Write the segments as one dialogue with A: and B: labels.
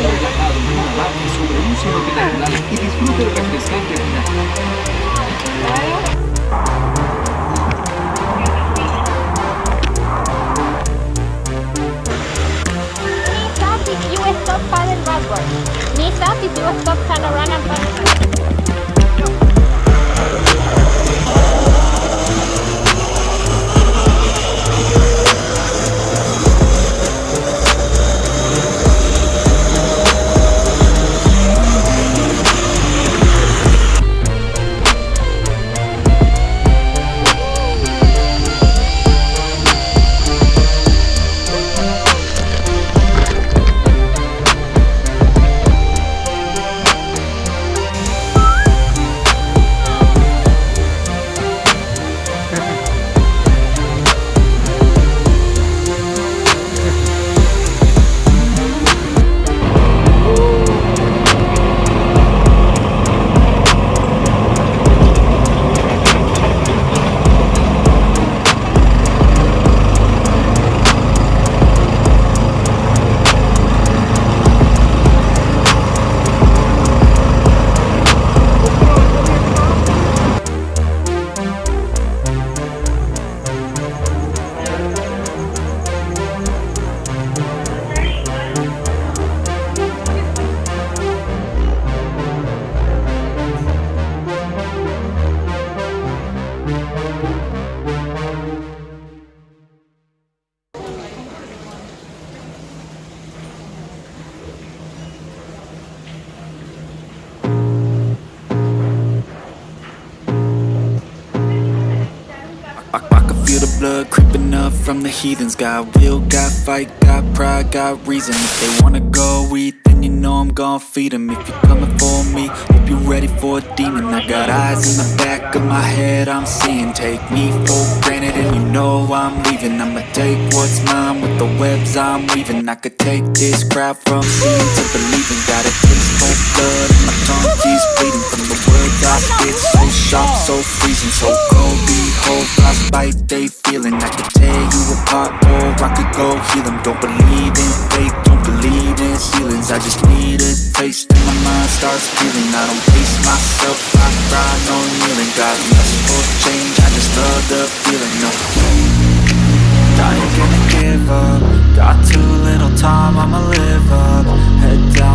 A: Vuelve a la una sobre un
B: cielo y disfruta el refrescante final. Stop paddle backwards. Knees up if you stop.
C: Blood creeping up from the heathens. Got will, got fight, got pride, got reason. If they wanna go eat, then you know I'm gon' feed 'em. If you're coming for me, hope you're ready for a demon. I got eyes in the back of my head, I'm seeing. Take me for granted and you know I'm leaving. I'ma take what's mine with the webs I'm weaving. I could take this crowd from seeing to believing. Got a taste for blood and my tongue keeps bleeding From the words I spit, so sharp, so freezing So cold, behold, frostbite they feeling. I could tear you apart or I could go heal them Don't believe in fate, don't believe in ceilings I just need a taste and my mind starts feeling. I don't pace myself, I cry, no kneeling Got lust for change, I just love the feeling. No. I ain't gonna give up. Got too little time, I'ma live up. Head down,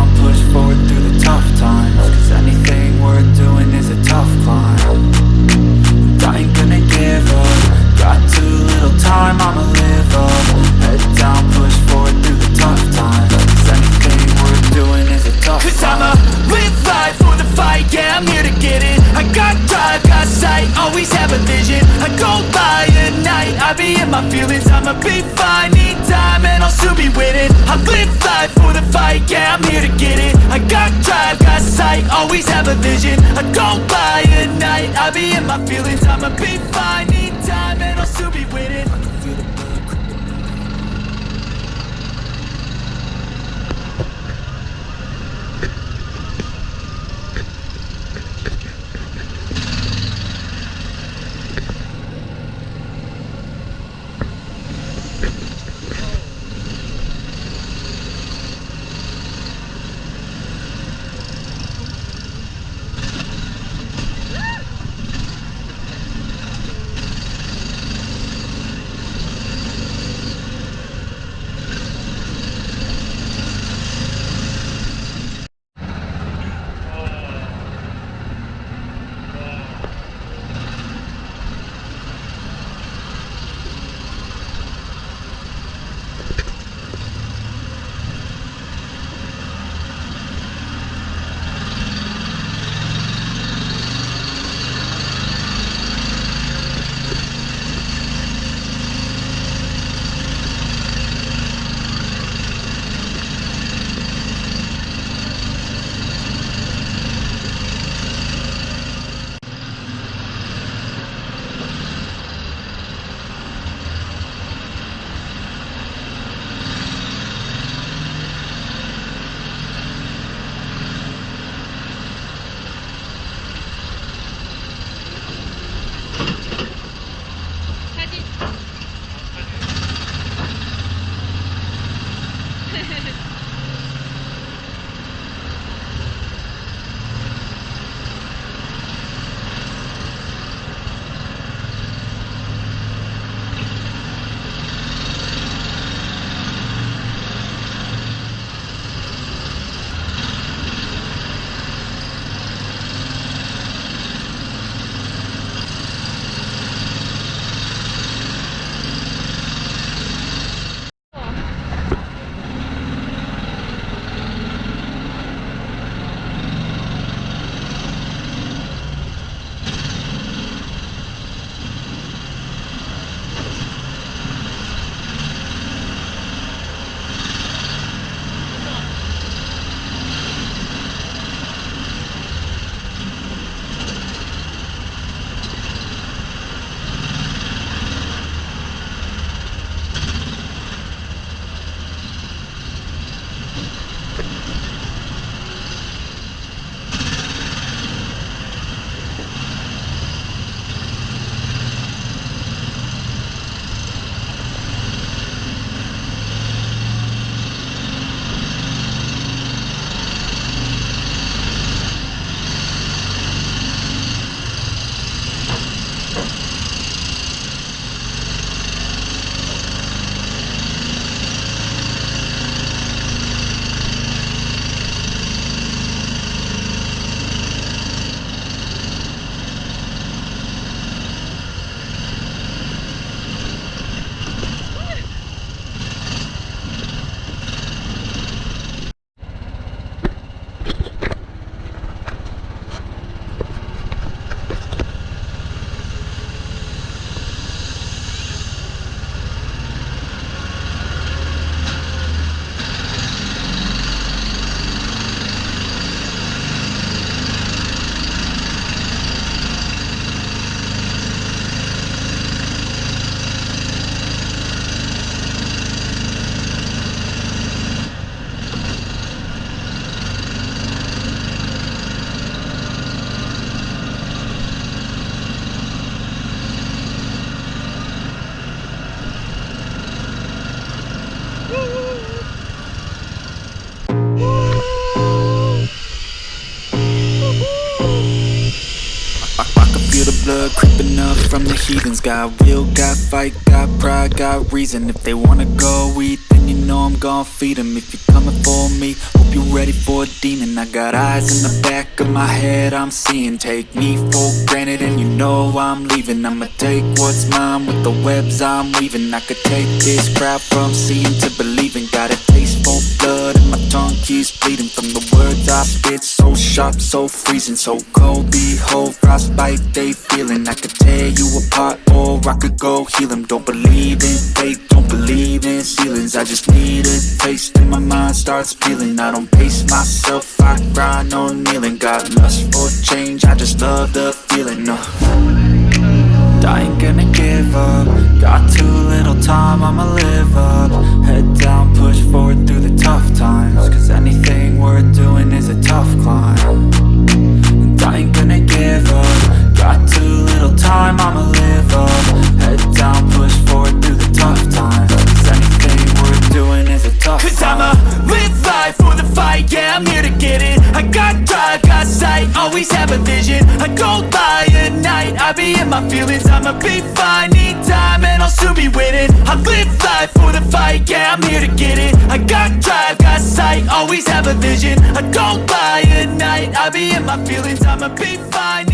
C: heathens Got will, got fight, got pride, got reason. If they wanna go eat, then you know I'm gon' feed them If you're coming for me, hope you're ready for a demon. I got eyes in the back of my head, I'm seeing. Take me for granted and you know I'm leaving. I'ma take what's mine with the webs I'm weaving. I could take this crowd from seeing to believing I spit, so sharp, so freezing So cold, behold, frostbite they feeling. I could tear you apart or I could go heal them Don't believe in fate, don't believe in ceilings. I just need a taste and my mind starts peeling. I don't pace myself, I grind on kneeling. Got lust for change, I just love the feeling, no I ain't gonna give up. Got too little time, I'ma live up. Head down, push forward through the tough times Cause anything worth doing is a tough climb. And I ain't gonna give up. Got too little time, I'ma live up. Head down, push forward through the tough times. Cause anything worth doing is a tough
D: Cause
C: climb.
D: I'ma live life for the fight, yeah, I'm here to get it. I got drive, got sight, always have a vision. I go by at night, I be in my feelings. I'ma be fine, need time, and I'll soon be winning. I live life for the fight, yeah, I'm here to get it. I got drive, sight, always have a vision. I go by at night, I be in my feelings. I'ma be fine,